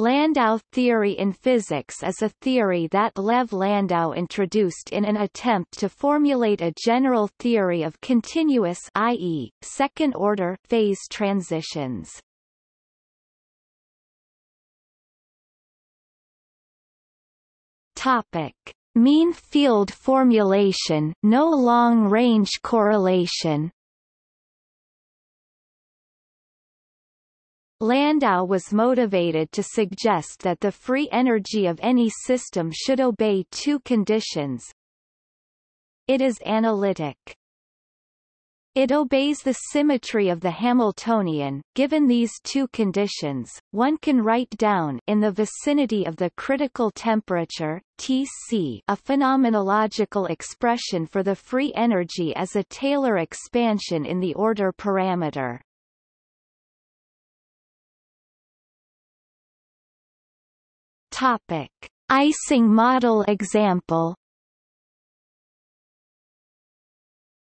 Landau theory in physics is a theory that Lev Landau introduced in an attempt to formulate a general theory of continuous i.e., second-order phase transitions. Topic: Mean field formulation, no long-range correlation. Landau was motivated to suggest that the free energy of any system should obey two conditions. It is analytic. It obeys the symmetry of the Hamiltonian. Given these two conditions, one can write down in the vicinity of the critical temperature Tc a phenomenological expression for the free energy as a Taylor expansion in the order parameter. Topic: Ising model example.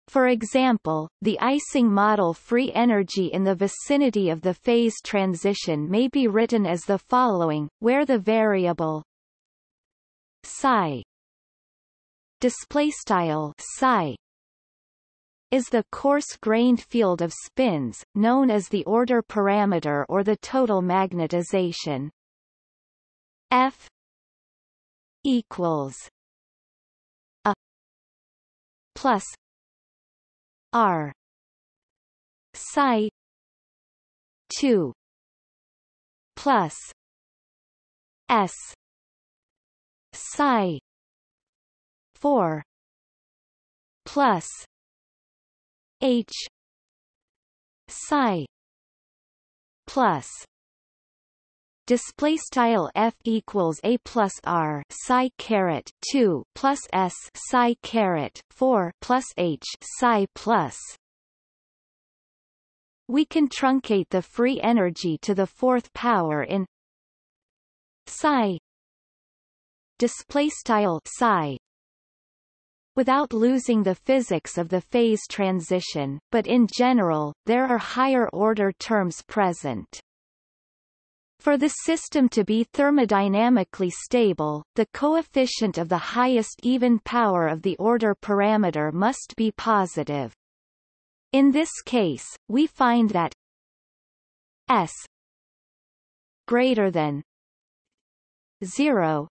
For example, the Ising model free energy in the vicinity of the phase transition may be written as the following, where the variable psi display style psi is the coarse-grained field of spins, known as the order parameter or the total magnetization. F equals a plus R psi two plus S psi four plus H psi plus display style f equals a plus r psi caret 2 plus s psi caret 4 plus h psi plus. We can truncate the free energy to the fourth power in psi. Display style psi. Without losing the physics of the phase transition, but in general, there are higher-order terms present. For the system to be thermodynamically stable, the coefficient of the highest even power of the order parameter must be positive. In this case, we find that S greater than 0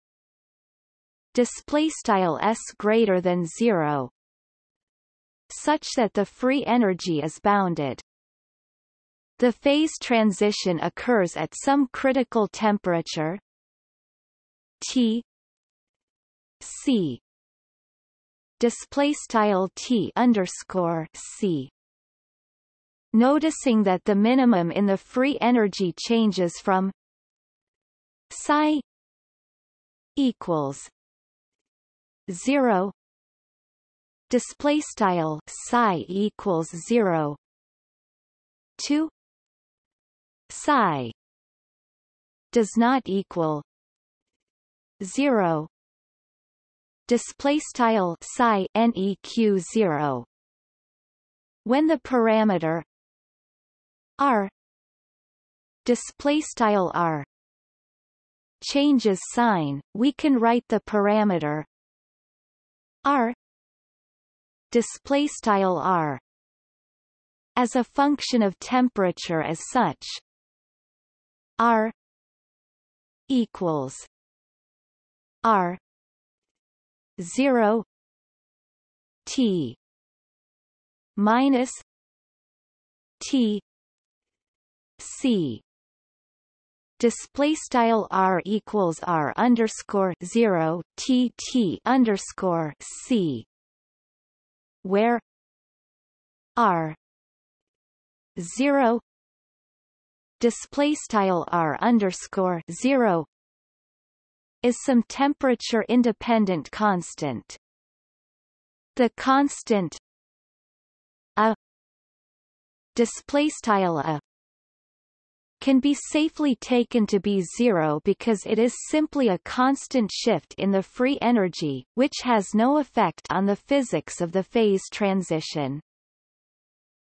display style S greater than 0 such that the free energy is bounded the phase transition occurs at some critical temperature. T. C. Display style T underscore C. Noticing that the minimum in the free energy changes from psi equals 0 display style psi equals 0 to psi does not equal 0 display style psi neq 0 when the parameter r display style r changes sign we can write the parameter r display style r as a function of temperature as such R equals R zero T minus T C. Display style r equals r underscore zero t t underscore c where r zero display style r underscore zero is some temperature independent constant. The constant a display style a can be safely taken to be zero because it is simply a constant shift in the free energy, which has no effect on the physics of the phase transition.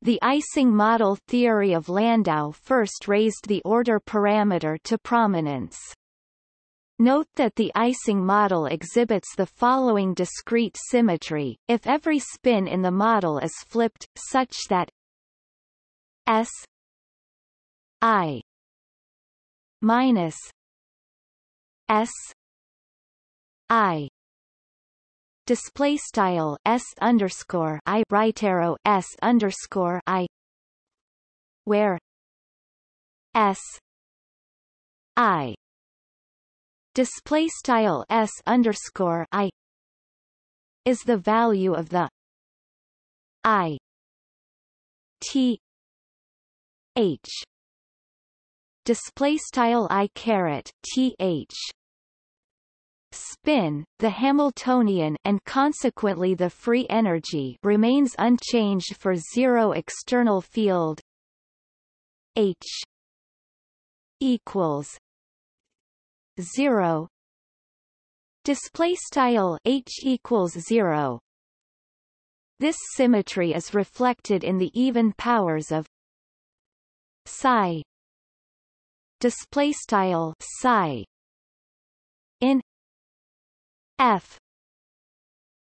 The Ising model theory of Landau first raised the order parameter to prominence. Note that the Ising model exhibits the following discrete symmetry, if every spin in the model is flipped, such that S I minus S I display style S underscore I right arrow S underscore I where S I display style s underscore i is the value of the i t h display style i caret th spin the hamiltonian and consequently the free energy remains unchanged for zero external field h equals 0 display style h equals 0 this symmetry is reflected in the even powers of psi. Display style psi. In f.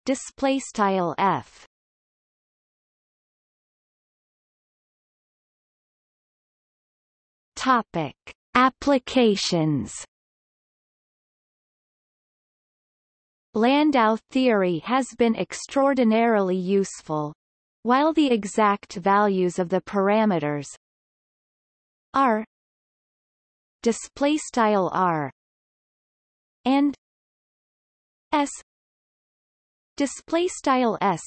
Display style f. Topic. Applications. Landau theory has been extraordinarily useful. While the exact values of the parameters r display style r and s. Display style s.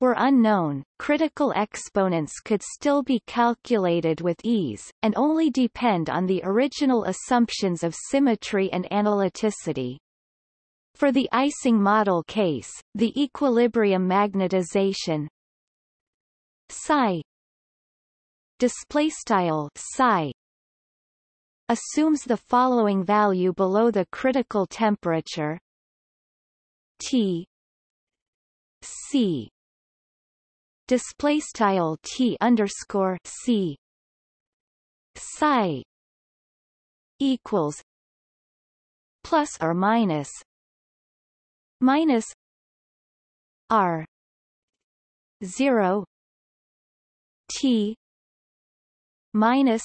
were unknown, critical exponents could still be calculated with ease, and only depend on the original assumptions of symmetry and analyticity. For the Ising model case, the equilibrium magnetization psi display style psi assumes the following value below the critical temperature. T. C. Display style T underscore C. Psi equals plus or minus minus R zero T minus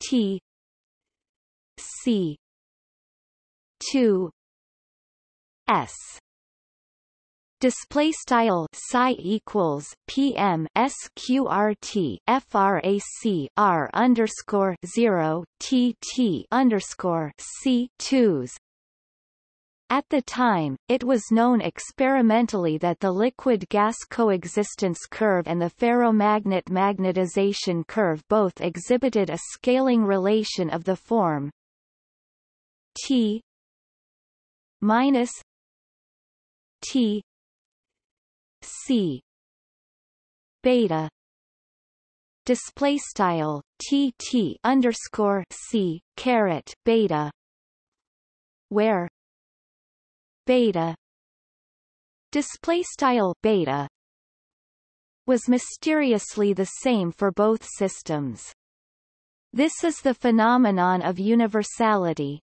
T. C. two. S. Display style psi equals PM SQRT FRAC R underscore zero T T underscore C twos at the time, it was known experimentally that the liquid-gas coexistence curve and the ferromagnet magnetization curve both exhibited a scaling relation of the form T minus T C beta display style T T underscore C caret beta where beta display style beta was mysteriously the same for both systems. This is the phenomenon of universality.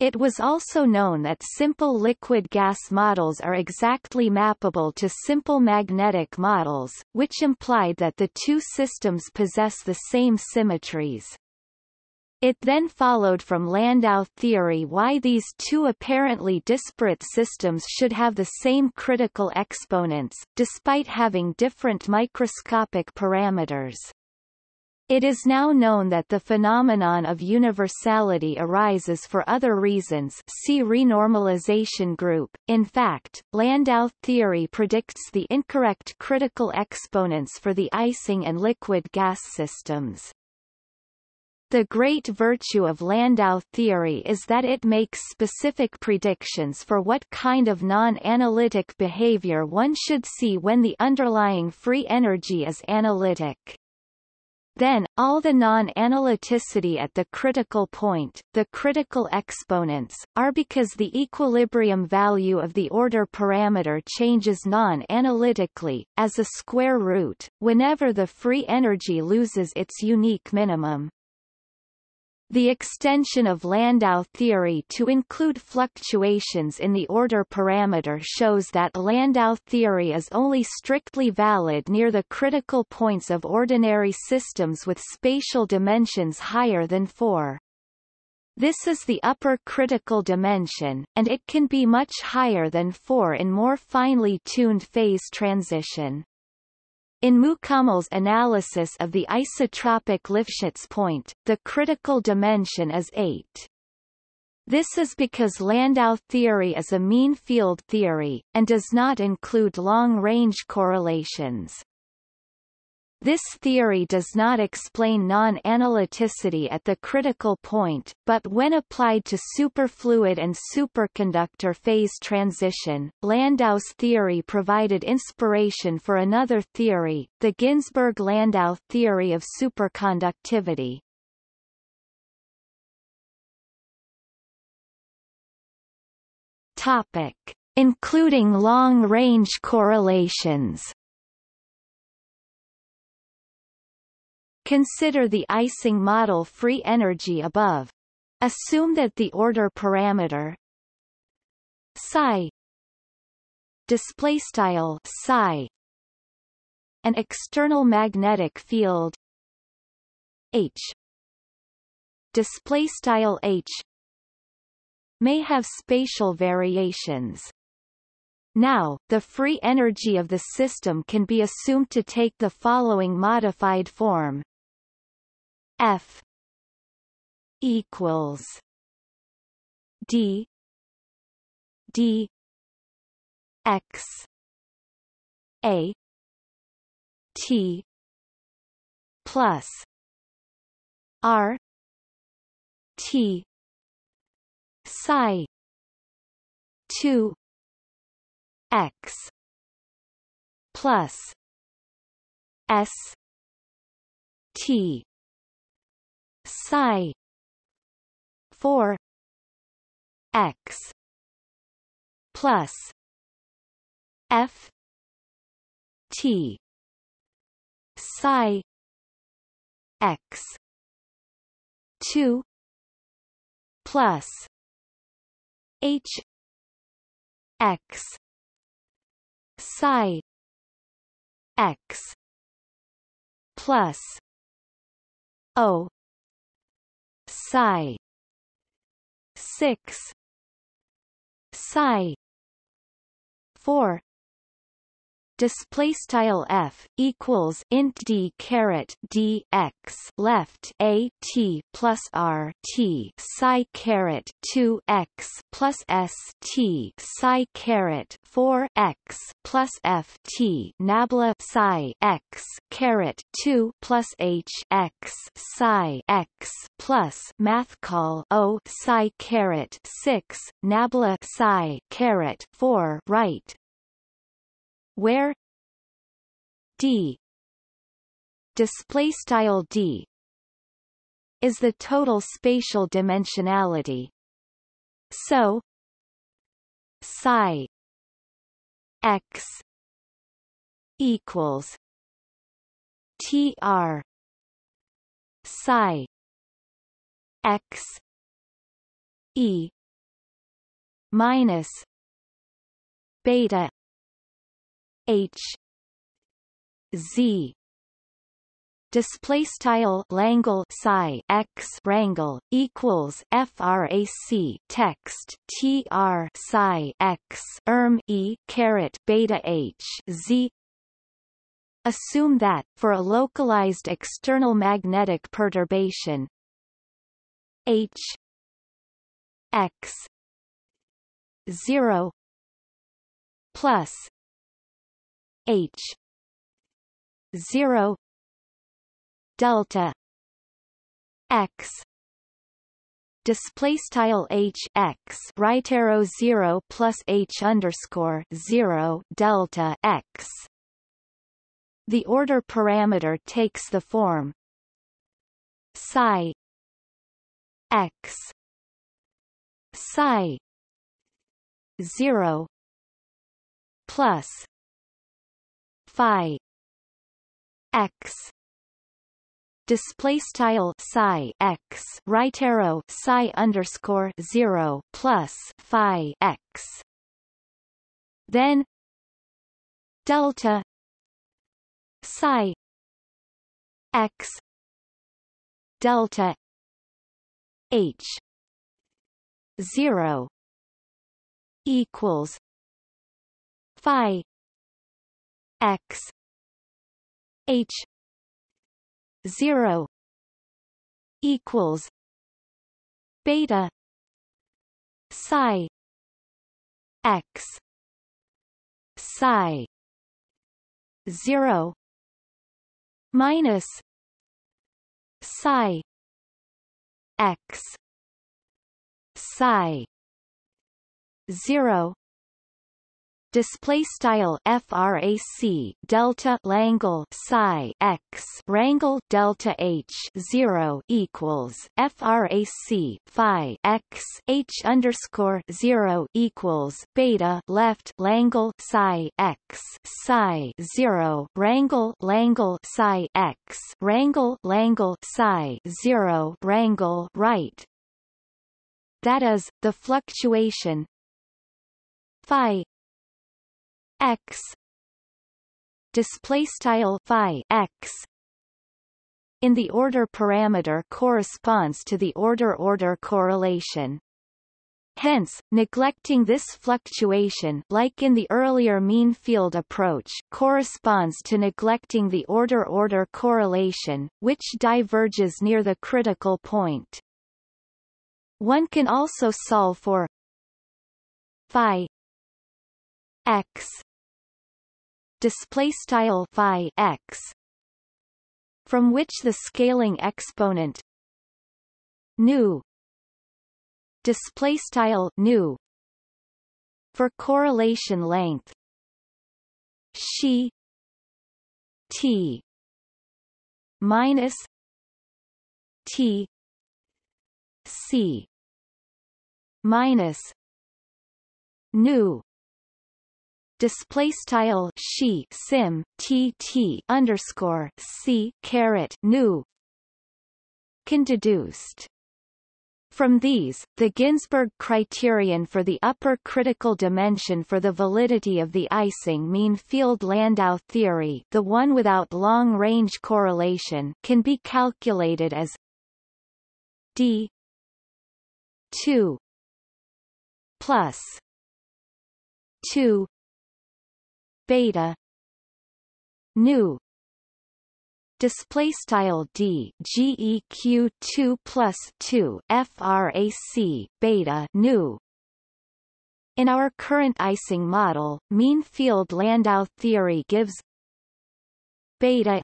It was also known that simple liquid-gas models are exactly mappable to simple magnetic models, which implied that the two systems possess the same symmetries. It then followed from Landau theory why these two apparently disparate systems should have the same critical exponents, despite having different microscopic parameters. It is now known that the phenomenon of universality arises for other reasons see renormalization group. In fact, Landau theory predicts the incorrect critical exponents for the Ising and liquid gas systems. The great virtue of Landau theory is that it makes specific predictions for what kind of non-analytic behavior one should see when the underlying free energy is analytic. Then, all the non-analyticity at the critical point, the critical exponents, are because the equilibrium value of the order parameter changes non-analytically, as a square root, whenever the free energy loses its unique minimum. The extension of Landau theory to include fluctuations in the order parameter shows that Landau theory is only strictly valid near the critical points of ordinary systems with spatial dimensions higher than 4. This is the upper critical dimension, and it can be much higher than 4 in more finely tuned phase transition. In Mukamel's analysis of the isotropic Lifshitz point, the critical dimension is 8. This is because Landau theory is a mean field theory, and does not include long-range correlations. This theory does not explain non-analyticity at the critical point, but when applied to superfluid and superconductor phase transition, Landau's theory provided inspiration for another theory, the Ginzburg-Landau theory of superconductivity. Topic. Including long-range correlations Consider the Ising model free energy above. Assume that the order parameter psi display style psi an external magnetic field h display style h may have spatial variations now, the free energy of the system can be assumed to take the following modified form F equals D D X A T plus R T psi two X plus S T psi. 4 x. Plus. F. T. Psi. X. 2 plus. H. X. Psi. X. Plus. O psi 6 psi 4 display style f equals int d caret d x left a t plus r t psi caret 2 x plus s t psi caret 4 x plus f t nabla psi x caret 2 plus h x psi x plus math call o psi caret 6 nabla psi caret 4 right where d display style d is the total spatial dimensionality. So psi x equals tr psi x e minus beta H. Z. Display style Langle psi x rangle equals frac text tr psi x erm e caret beta h z. Assume that, for a localized external magnetic perturbation h x 0 plus H. zero. Delta. X. Display style H X. Right arrow 0 plus H underscore 0 delta X. The order parameter takes the form. Psi. X. Psi. 0 plus phi x. Display style psi x. Right arrow psi underscore 0 plus phi x. Then delta psi x delta h 0 equals phi x. H. 0 equals beta psi x. psi 0 minus psi x. psi 0 display style frac delta langle psi x rangle delta h 0 equals frac phi x h underscore 0 equals beta left langle psi x psi 0 rangle langle psi x rangle langle psi 0 rangle right. That is the fluctuation. Phi x display style phi x in the order parameter corresponds to the order-order correlation. Hence, neglecting this fluctuation like in the earlier mean field approach corresponds to neglecting the order-order correlation, which diverges near the critical point. One can also solve for phi x display style phi x from which the scaling exponent nu display style nu for correlation length she t minus t c minus nu display style she sim t t underscore c caret nu can deduced. From these, the Ginzburg criterion for the upper critical dimension for the validity of the Ising mean field Landau theory the one without long-range correlation can be calculated as d 2 plus 2 beta. Nu display style d geq 2 plus 2 frac beta nu in our current Ising model, mean field Landau theory gives beta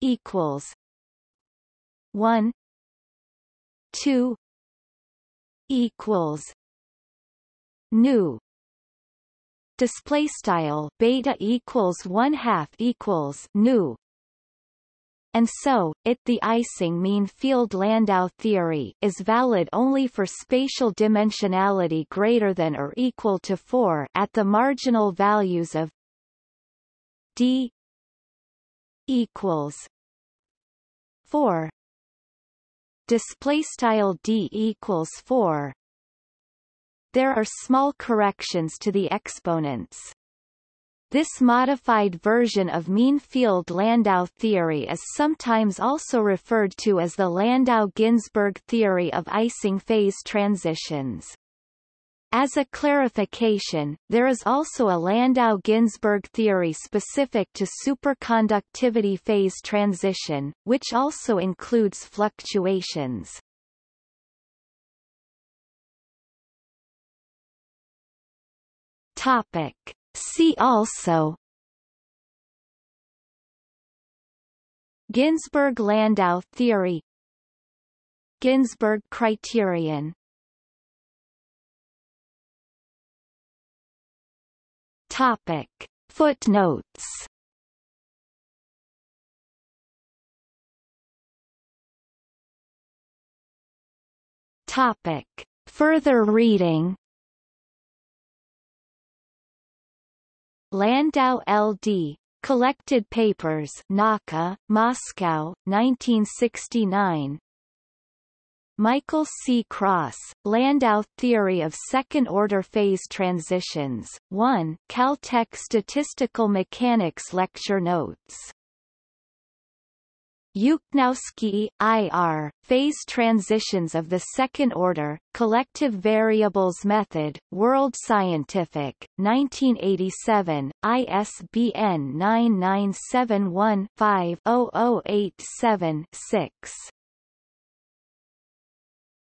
equals 1 2 equals nu display style beta equals one half equals nu. And so, it the Ising mean field Landau theory is valid only for spatial dimensionality greater than or equal to 4 at the marginal values of d equals 4 display style d equals 4 there are small corrections to the exponents. This modified version of mean field Landau theory is sometimes also referred to as the Landau-Ginzburg theory of Ising phase transitions. As a clarification, there is also a Landau-Ginzburg theory specific to superconductivity phase transition, which also includes fluctuations. Topic. See also Ginzburg-Landau theory Ginzburg criterion Topic. Footnotes Topic. Further reading Landau L.D. Collected Papers Nauka, Moscow, 1969 Michael C. Cross, Landau Theory of Second-Order Phase Transitions, 1 Caltech Statistical Mechanics Lecture Notes Yukhnovskii, I.R., Phase Transitions of the Second Order, Collective Variables Method, World Scientific, 1987, ISBN 9971 5 6